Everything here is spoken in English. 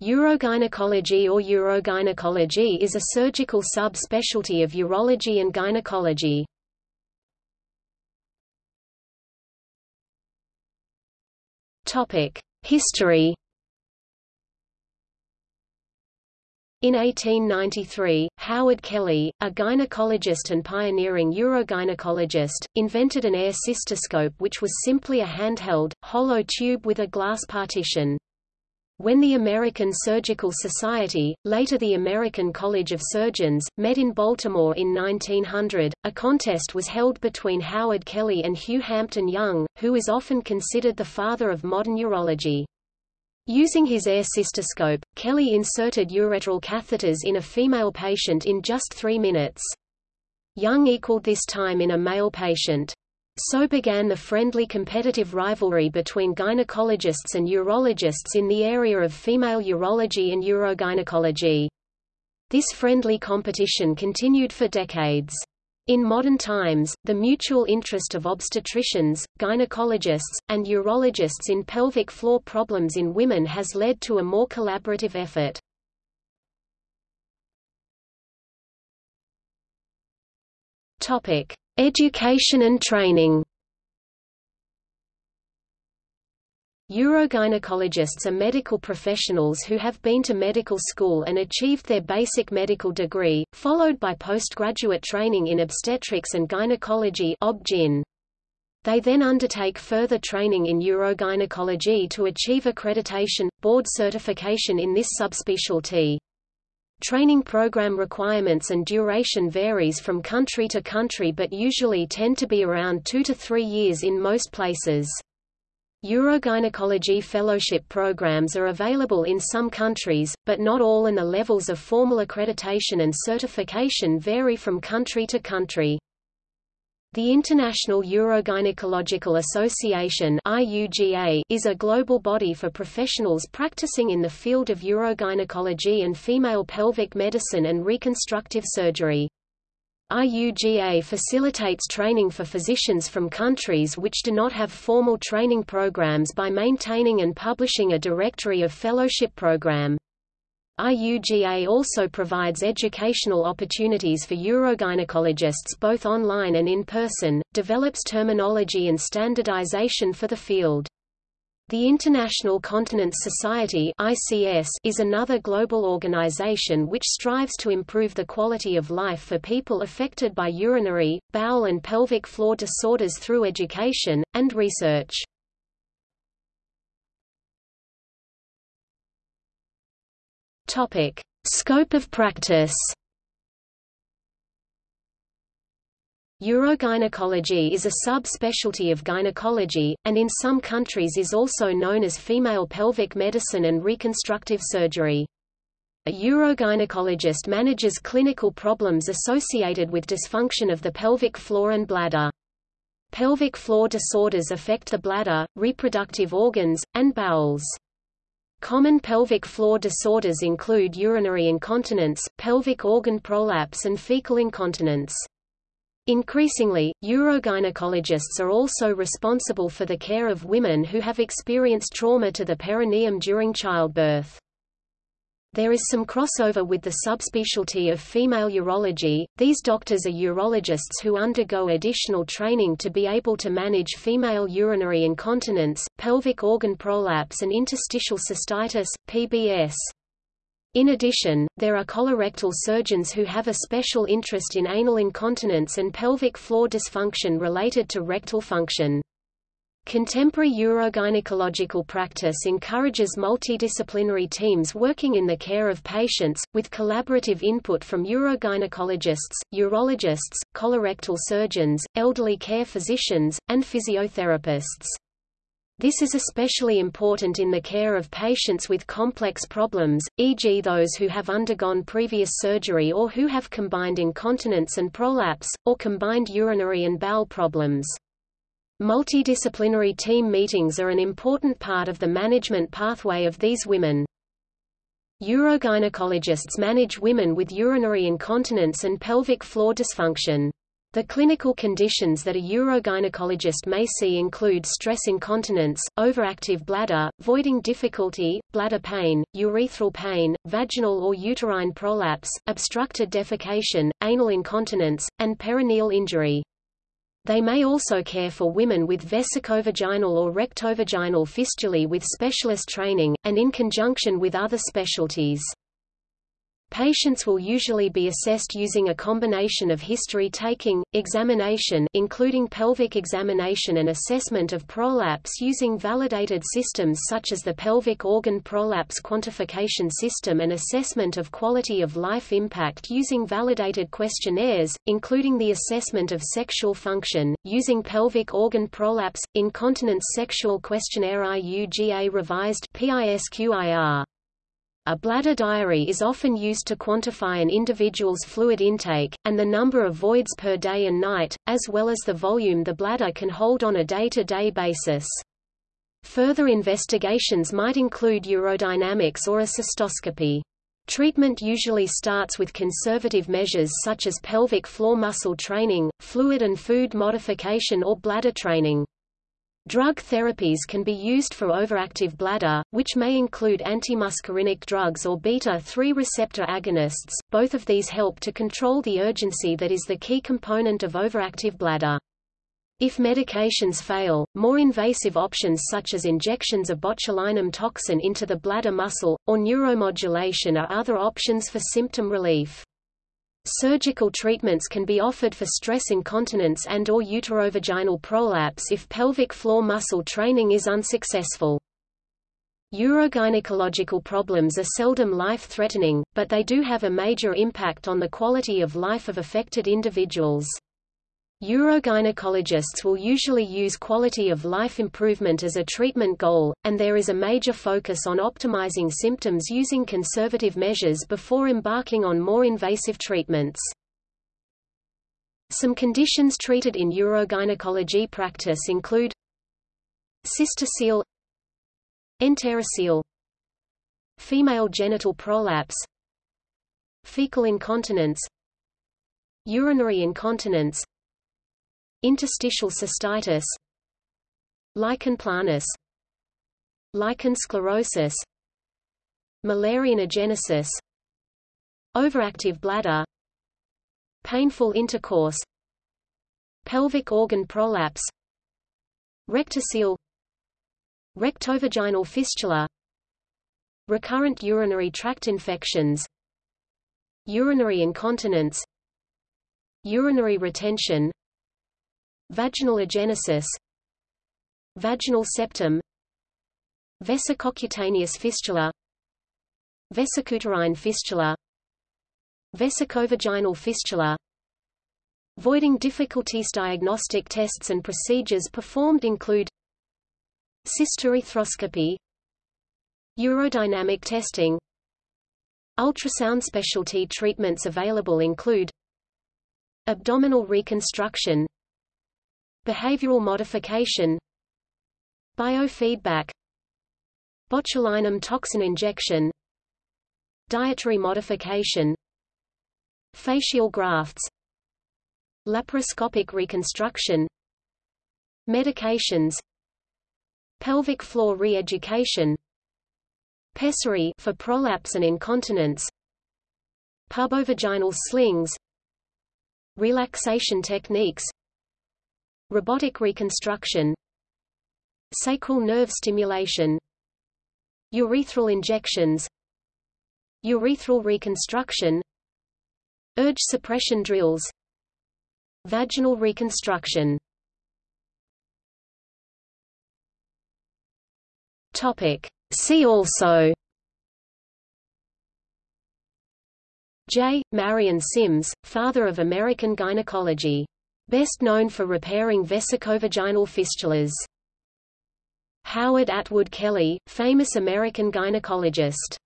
Urogynecology or urogynecology is a surgical subspecialty of urology and gynecology. History In 1893, Howard Kelly, a gynecologist and pioneering urogynecologist, invented an air cystoscope which was simply a handheld, hollow tube with a glass partition. When the American Surgical Society, later the American College of Surgeons, met in Baltimore in 1900, a contest was held between Howard Kelly and Hugh Hampton Young, who is often considered the father of modern urology. Using his air cystoscope, Kelly inserted ureteral catheters in a female patient in just three minutes. Young equaled this time in a male patient. So began the friendly competitive rivalry between gynecologists and urologists in the area of female urology and urogynecology. This friendly competition continued for decades. In modern times, the mutual interest of obstetricians, gynecologists, and urologists in pelvic floor problems in women has led to a more collaborative effort. Topic: Education and training Urogynecologists are medical professionals who have been to medical school and achieved their basic medical degree, followed by postgraduate training in obstetrics and gynecology. They then undertake further training in urogynecology to achieve accreditation, board certification in this subspecialty. Training program requirements and duration varies from country to country but usually tend to be around two to three years in most places. Urogynecology fellowship programs are available in some countries, but not all and the levels of formal accreditation and certification vary from country to country. The International Urogynecological Association is a global body for professionals practicing in the field of urogynecology and female pelvic medicine and reconstructive surgery. IUGA facilitates training for physicians from countries which do not have formal training programs by maintaining and publishing a directory of fellowship program. IUGA also provides educational opportunities for urogynecologists both online and in person, develops terminology and standardization for the field. The International Continence Society ICS is another global organization which strives to improve the quality of life for people affected by urinary, bowel and pelvic floor disorders through education, and research. Topic: Scope of practice. Urogynecology is a subspecialty of gynecology, and in some countries is also known as female pelvic medicine and reconstructive surgery. A urogynecologist manages clinical problems associated with dysfunction of the pelvic floor and bladder. Pelvic floor disorders affect the bladder, reproductive organs, and bowels. Common pelvic floor disorders include urinary incontinence, pelvic organ prolapse and fecal incontinence. Increasingly, urogynecologists are also responsible for the care of women who have experienced trauma to the perineum during childbirth. There is some crossover with the subspecialty of female urology. These doctors are urologists who undergo additional training to be able to manage female urinary incontinence, pelvic organ prolapse and interstitial cystitis, PBS. In addition, there are colorectal surgeons who have a special interest in anal incontinence and pelvic floor dysfunction related to rectal function. Contemporary urogynecological practice encourages multidisciplinary teams working in the care of patients, with collaborative input from urogynecologists, urologists, colorectal surgeons, elderly care physicians, and physiotherapists. This is especially important in the care of patients with complex problems, e.g. those who have undergone previous surgery or who have combined incontinence and prolapse, or combined urinary and bowel problems. Multidisciplinary team meetings are an important part of the management pathway of these women. Urogynecologists manage women with urinary incontinence and pelvic floor dysfunction. The clinical conditions that a urogynecologist may see include stress incontinence, overactive bladder, voiding difficulty, bladder pain, urethral pain, vaginal or uterine prolapse, obstructed defecation, anal incontinence, and perineal injury. They may also care for women with vesicovaginal or rectovaginal fistulae with specialist training, and in conjunction with other specialties. Patients will usually be assessed using a combination of history-taking, examination including pelvic examination and assessment of prolapse using validated systems such as the Pelvic Organ Prolapse Quantification System and assessment of quality of life impact using validated questionnaires, including the assessment of sexual function, using Pelvic Organ Prolapse, Incontinence Sexual Questionnaire IUGA Revised PISQIR. A bladder diary is often used to quantify an individual's fluid intake, and the number of voids per day and night, as well as the volume the bladder can hold on a day-to-day -day basis. Further investigations might include urodynamics or a cystoscopy. Treatment usually starts with conservative measures such as pelvic floor muscle training, fluid and food modification or bladder training. Drug therapies can be used for overactive bladder, which may include antimuscarinic drugs or beta-3 receptor agonists. Both of these help to control the urgency that is the key component of overactive bladder. If medications fail, more invasive options such as injections of botulinum toxin into the bladder muscle, or neuromodulation are other options for symptom relief. Surgical treatments can be offered for stress incontinence and or uterovaginal prolapse if pelvic floor muscle training is unsuccessful. Urogynecological problems are seldom life-threatening, but they do have a major impact on the quality of life of affected individuals. Urogynecologists will usually use quality of life improvement as a treatment goal, and there is a major focus on optimizing symptoms using conservative measures before embarking on more invasive treatments. Some conditions treated in urogynecology practice include cystocele enterocele female genital prolapse fecal incontinence urinary incontinence Interstitial cystitis Lichen planus Lichen sclerosus Müllerian agenesis Overactive bladder Painful intercourse Pelvic organ prolapse Rectocele Rectovaginal fistula Recurrent urinary tract infections Urinary incontinence Urinary retention Vaginal agenesis Vaginal septum Vesicocutaneous fistula Vesicouterine fistula Vesicovaginal fistula Voiding difficulties Diagnostic tests and procedures performed include Cystourethroscopy Urodynamic testing Ultrasound specialty treatments available include Abdominal reconstruction Behavioral modification Biofeedback Botulinum toxin injection Dietary modification Fascial grafts Laparoscopic reconstruction Medications Pelvic floor re-education Pessary for prolapse and incontinence Pubovaginal slings Relaxation techniques Robotic reconstruction Sacral nerve stimulation Urethral injections Urethral reconstruction Urge suppression drills Vaginal reconstruction Topic. See also J. Marion Sims, father of American gynecology Best known for repairing vesicovaginal fistulas. Howard Atwood Kelly, famous American gynecologist